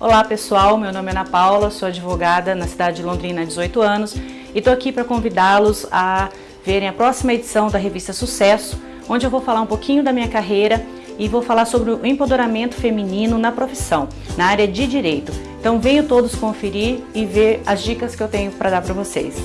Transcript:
Olá pessoal, meu nome é Ana Paula, sou advogada na cidade de Londrina há 18 anos e estou aqui para convidá-los a verem a próxima edição da revista Sucesso, onde eu vou falar um pouquinho da minha carreira e vou falar sobre o empoderamento feminino na profissão, na área de direito. Então venham todos conferir e ver as dicas que eu tenho para dar para vocês.